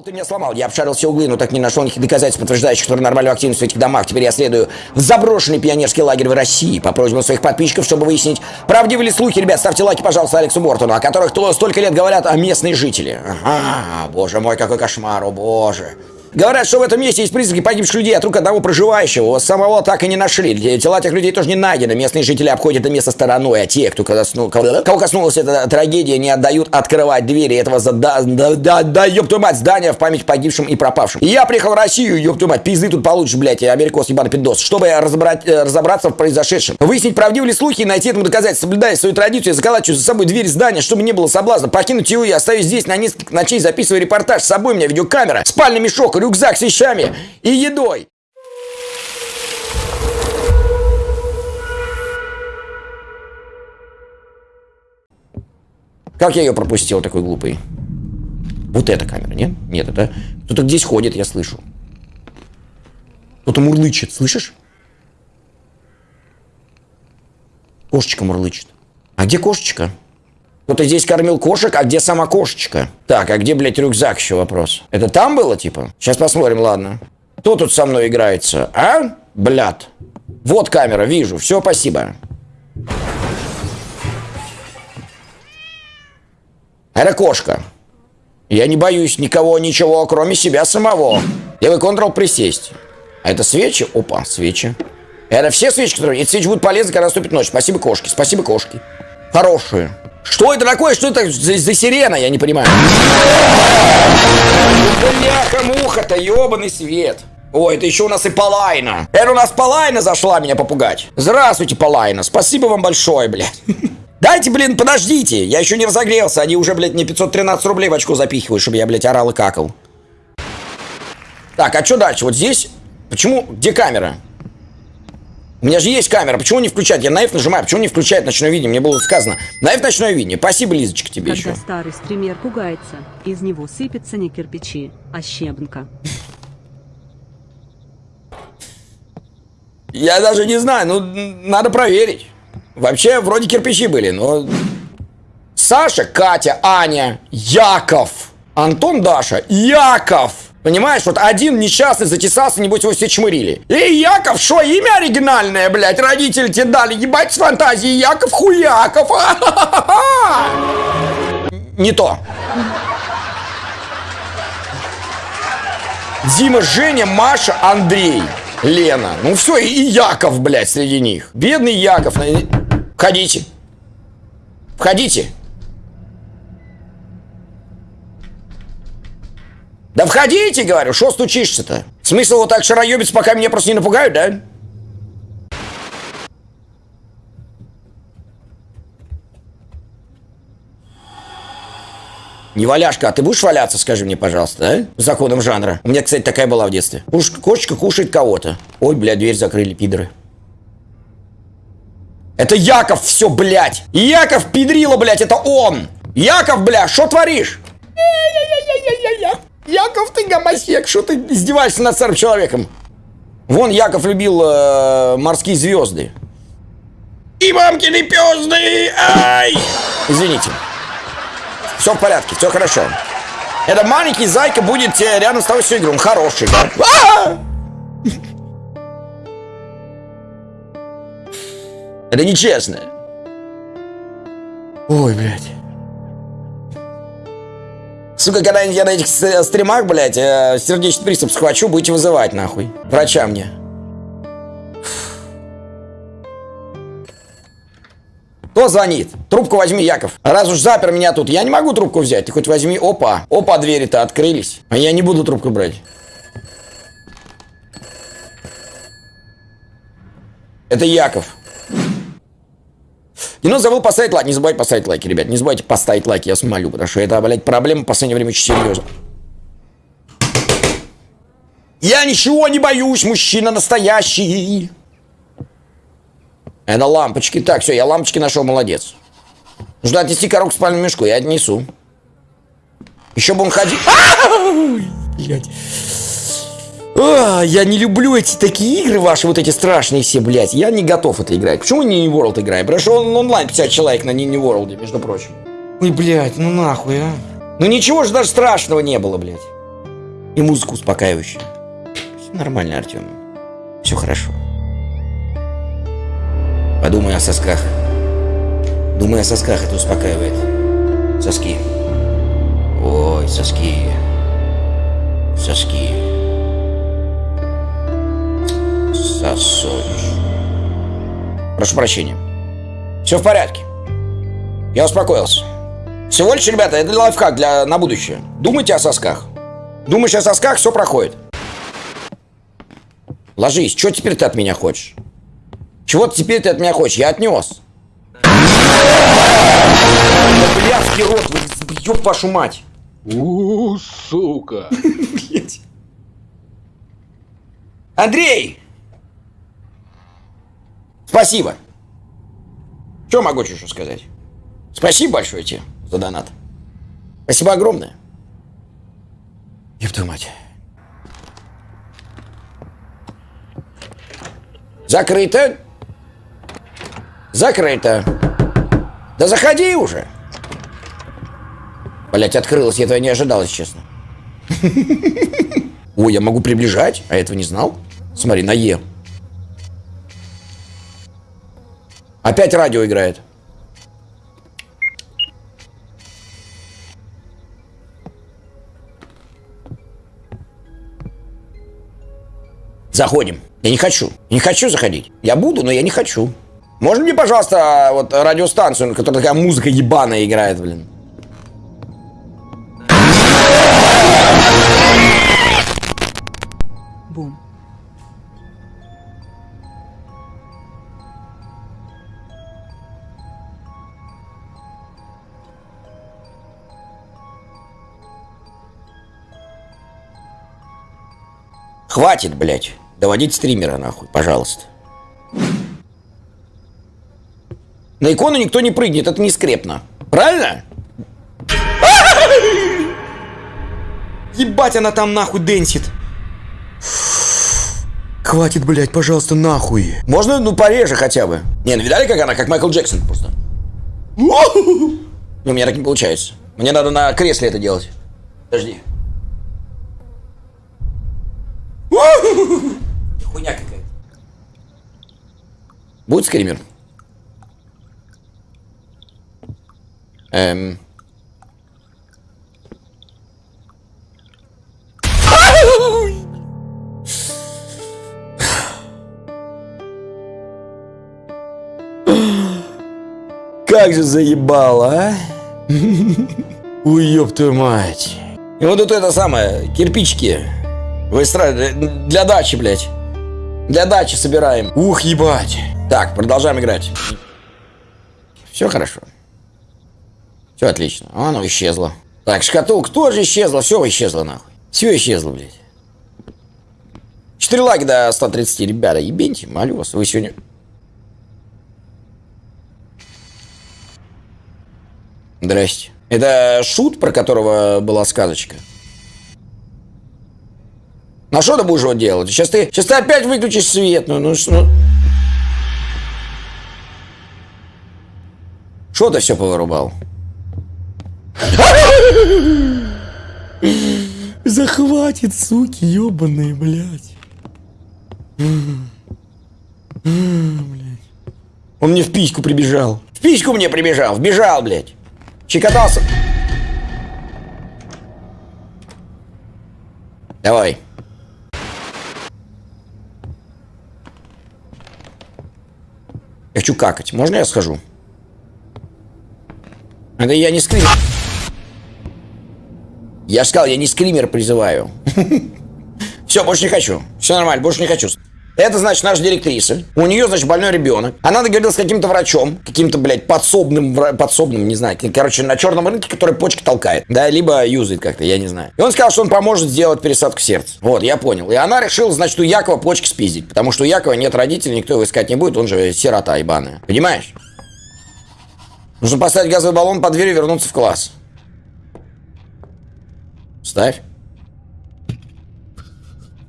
Ты меня сломал. Я обшарил все углы, но так не нашел никаких доказательств, подтверждающих, нормальную активность в этих домах. Теперь я следую в заброшенный пионерский лагерь в России по просьбам своих подписчиков, чтобы выяснить, правдивы ли слухи. Ребят, ставьте лайки, пожалуйста, Алексу Бортону, о которых то столько лет говорят о местные жители. Ага, боже мой, какой кошмар, о боже. Говорят, что в этом месте есть признаки погибших людей от рук одного проживающего. Самого так и не нашли. Тела этих людей тоже не найдены. Местные жители обходят это место стороной, а те, кто косну... кого коснулась эта трагедия, не отдают открывать двери этого за... да, да, мать, здания в память погибшим и пропавшим. Я приехал в Россию, ёб твою мать, пизды тут получишь, блядь, америкос ебаный пиндос, чтобы разобрать, э, разобраться в произошедшем. Выяснить, правдивы ли слухи и найти этому доказательства, соблюдая свою традицию, заколачиваю за собой дверь здания, чтобы не было соблазна. Покинуть его я остаюсь здесь на несколько ночей, записываю репортаж. С собой у меня видеокамера, спальный мешок, рюкзак с вещами и едой. Как я ее пропустил, такой глупый? Вот эта камера, нет? Нет, это... Кто-то здесь ходит, я слышу. Кто-то мурлычет, слышишь? Кошечка мурлычет. А где кошечка? Кто-то здесь кормил кошек, а где сама кошечка? Так, а где, блядь, рюкзак еще вопрос? Это там было, типа? Сейчас посмотрим, ладно. Кто тут со мной играется? А? Блядь. Вот камера, вижу. Все, спасибо. Это кошка. Я не боюсь никого, ничего, кроме себя самого. Левый контрол присесть. А это свечи? Опа, свечи. Это все свечи, которые... Эти свечи будут полезны, когда наступит ночь. Спасибо, кошки. Спасибо, кошки. Хорошие. Что это такое? Что это за, за сирена? Я не понимаю. Бляха-муха-то, ебаный свет. Ой, это еще у нас и Палайна. Это у нас Палайна зашла меня попугать. Здравствуйте, Палайна. Спасибо вам большое, блядь. Дайте, блин, подождите. Я еще не разогрелся. Они уже, блядь, мне 513 рублей в очко запихивают, чтобы я, блядь, орал и какал. Так, а что дальше? Вот здесь? Почему? Где камера? У меня же есть камера, почему не включать? Я на F нажимаю, почему не включает ночное видение? Мне было сказано. На F ночное видение. Спасибо, Лизочка, тебе Когда еще. старый стример пугается, из него сыпется не кирпичи, а щебенка. Я даже не знаю, ну, надо проверить. Вообще, вроде кирпичи были, но... Саша, Катя, Аня, Яков, Антон, Даша, Яков. Понимаешь, вот один несчастный затесался, небось его все чмырили. Эй, Яков, что, имя оригинальное, блядь, родители тебе дали, ебать с фантазией, Яков Хуяков. Не то. Дима, Женя, Маша, Андрей, Лена. Ну все, и Яков, блядь, среди них. Бедный Яков. Входите. Входите. Да входите, говорю, что стучишься-то? Смысл вот так шароебиться, пока меня просто не напугают, да? Не валяшка, а ты будешь валяться, скажи мне, пожалуйста, а? Законом жанра. У меня, кстати, такая была в детстве. Уж кошечка кушает кого-то. Ой, бля, дверь закрыли, пидоры. Это Яков все, блядь. Яков пидрила, блядь, это он. Яков, бля, что творишь? Яков, ты гомосек, что ты издеваешься над старым человеком? Вон Яков любил э, морские звезды. И мамкины пезды! Ай! Извините. Все в порядке, все хорошо. Это маленький зайка будет э, рядом с тобой всю игру. Он хороший, да? А! Это нечестно. Ой, блядь. Сука, когда я на этих стримах, блядь, э, сердечный приступ схвачу, будете вызывать, нахуй. Врача мне. Кто звонит? Трубку возьми, Яков. Раз уж запер меня тут, я не могу трубку взять. Ты хоть возьми. Опа. Опа, двери-то открылись. А я не буду трубку брать. Это Яков. И ну забыл поставить лайк. Не забывайте поставить лайки, ребят. Не забывайте поставить лайки, я вас молю. Потому что это, блядь, проблема в последнее время очень серьезно. Я ничего не боюсь, мужчина настоящий. Это лампочки. Так, все, я лампочки нашел, молодец. Нужно отнести коробку к спальному мешку, я отнесу. Еще бы он ходил... я не люблю эти такие игры ваши, вот эти страшные все, блядь. Я не готов это играть. Почему не World играем? Потому что он онлайн 50 человек на Нини World, между прочим. Ой, блядь, ну нахуй, а. Ну ничего же даже страшного не было, блядь. И музыка успокаивающая. Все нормально, Артем. Все хорошо. Подумай о сосках. Думай о сосках, это успокаивает. Соски. Ой, соски. Соски. Сосочь. Прошу прощения. Все в порядке. Я успокоился. Всего лишь, ребята, это лайфхак для, на будущее. Думайте о сосках. Думаешь о сосках, все проходит. Ложись. Что теперь ты от меня хочешь? Чего теперь ты от меня хочешь? Я отнес. Блядский рот, вы, ёб вашу мать. У, сука. Андрей! Спасибо. Что могу еще сказать? Спасибо большое тебе за донат. Спасибо огромное. Твою мать. Закрыто. Закрыто. Да заходи уже. Блять, открылось, я этого не ожидал, если честно. Ой, я могу приближать, а этого не знал. Смотри, на Е. Опять радио играет. Заходим. Я не хочу. Не хочу заходить. Я буду, но я не хочу. Можно мне, пожалуйста, вот радиостанцию, на которой такая музыка ебаная играет, блин? Хватит, блядь, доводить стримера, нахуй, пожалуйста. На икону никто не прыгнет, это не скрепно. Правильно? Ебать, она там нахуй денсит. Хватит, блядь, пожалуйста, нахуй. Можно, ну, пореже хотя бы. Не, ну видали, как она, как Майкл Джексон просто. Ну, у меня так не получается. Мне надо на кресле это делать. Подожди. Хуйня какая-то. Будет скример? Эм... Как же заебало, а? Ой, ёб твою мать. И вот это самое, кирпичики. Выстраивать для дачи, блядь. Для дачи собираем. Ух, ебать. Так, продолжаем играть. Все хорошо. Все отлично. А, Оно исчезло. Так, шкатулка тоже исчезла. Все исчезло, нахуй. Все исчезло, блядь. 4 лаги до 130, ребята. Ебеньте, молю вас. Вы сегодня... Здрасте. Это шут, про которого была сказочка? Ну а что ты будешь вот делать? Сейчас ты, сейчас ты опять выключишь свет. Ну, ну что? Что ты все повырубал? Захватит, суки, ебаные, блядь. Он мне в письку прибежал. В письку мне прибежал, вбежал, блядь. Щекотался. Давай. Хочу какать. Можно я схожу? Это я не скример. Я сказал, я не скример призываю. Все, больше не хочу. Все нормально, больше не хочу. Это, значит, наша директриса. У нее, значит, больной ребенок. Она договорилась с каким-то врачом, каким-то, блядь, подсобным, подсобным, не знаю, короче, на черном рынке, который почки толкает. Да, либо юзает как-то, я не знаю. И он сказал, что он поможет сделать пересадку сердца. Вот, я понял. И она решила, значит, у Якова почки спиздить. Потому что у Якова нет родителей, никто его искать не будет, он же сирота ебаная. Понимаешь? Нужно поставить газовый баллон под дверь и вернуться в класс. Ставь.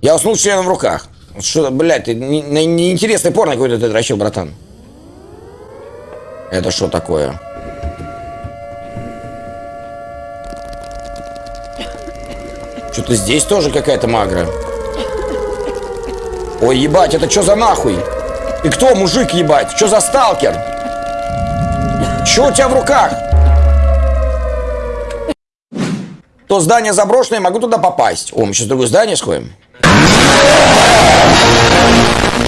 Я уснул с членом в руках. Что, блядь, ты не- не- неинтересный порно какой-то ты дрочил, братан. Это что такое? Что-то здесь тоже какая-то магра. Ой, ебать, это что за нахуй? И кто, мужик, ебать? Что за сталкер? Что у тебя в руках? То здание заброшенное, могу туда попасть. О, мы сейчас в другое здание сходим.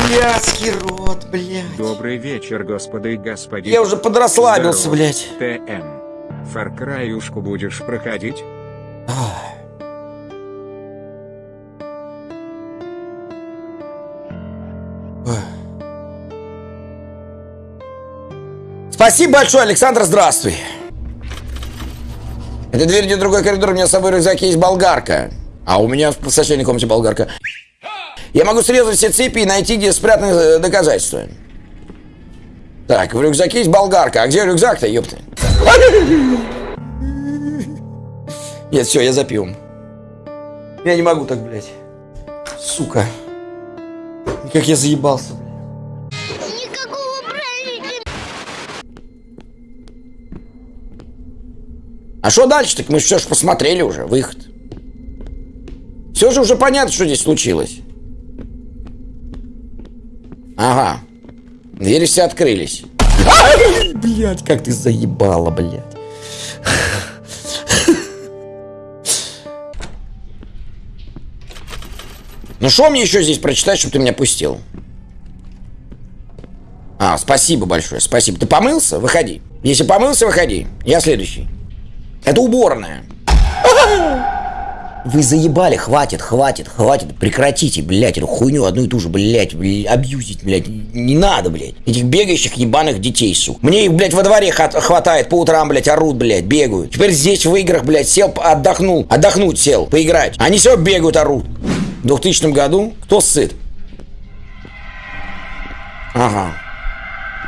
Блядский рот, блядь. Добрый вечер, господа и господи. Я уже подрасслабился, Здорово. блядь. ТМ. Фаркраюшку будешь проходить? Спасибо большое, Александр, здравствуй. Это дверь в другой коридор, у меня с собой в рюкзаке есть болгарка. А у меня в соседней комнате болгарка. Я могу срезать все цепи и найти, где спрятаны э, доказательства. Так, в рюкзаке есть болгарка. А где рюкзак-то, ёпта? Нет, все, я запил. Я не могу так, блядь. Сука. Как я заебался, блядь. А что дальше? Так мы все же посмотрели уже, выход. Все же уже понятно, что здесь случилось. Ага. Двери все открылись. Блять, как ты заебала, блядь. Ну что мне еще здесь прочитать, чтобы ты меня пустил? А, спасибо большое, спасибо. Ты помылся? Выходи. Если помылся, выходи. Я следующий. Это уборная. Вы заебали, хватит, хватит, хватит, прекратите, блядь, эту хуйню одну и ту же, блядь, блядь, абьюзить, блядь, не надо, блядь, этих бегающих ебаных детей, сука. Мне их, блядь, во дворе хватает, по утрам, блядь, орут, блядь, бегают. Теперь здесь в играх, блядь, сел, отдохнул, отдохнуть сел, поиграть. Они все бегают, орут. В 2000 году кто сыт? Ага.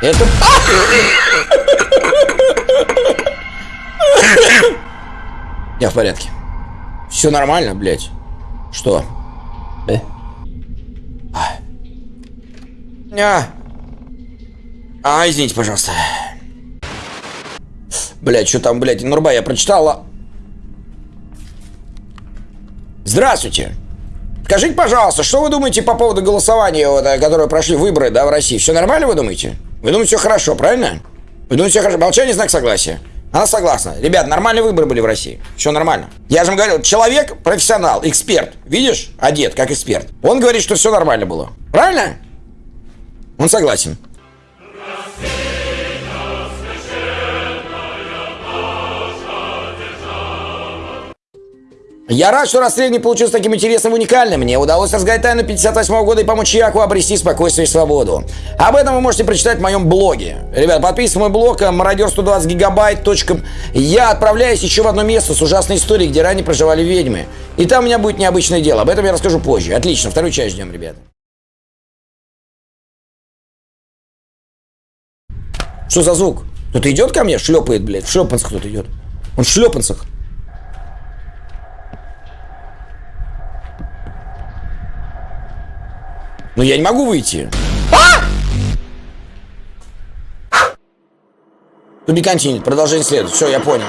Это... Я в порядке. Все нормально, блядь. Что? Э? А. а, извините, пожалуйста. Блядь, что там, блядь, Нурба, я прочитала. Здравствуйте. Скажите, пожалуйста, что вы думаете по поводу голосования, вот, э, которое прошли выборы, да, в России? Все нормально, вы думаете? Вы думаете, все хорошо, правильно? Вы думаете, все хорошо? Молчание, знак согласия. Она согласна. Ребят, нормальные выборы были в России. Все нормально. Я же говорил, человек, профессионал, эксперт. Видишь? Одет, как эксперт. Он говорит, что все нормально было. Правильно? Он согласен. Я рад, что расследование получилось таким интересным и уникальным. Мне удалось разгадать тайну 58 года и помочь Яку обрести спокойствие и свободу. Об этом вы можете прочитать в моем блоге. Ребят, подписывайтесь на мой блог мародер 120 гигабайт. Я отправляюсь еще в одно место с ужасной историей, где ранее проживали ведьмы. И там у меня будет необычное дело. Об этом я расскажу позже. Отлично, вторую часть ждем, ребята. Что за звук? Кто-то идет ко мне? Шлепает, блядь. В шлепанцах кто-то идет. Он в шлепанцах. Но я не могу выйти. To be continued. Продолжение следует. Все, я понял.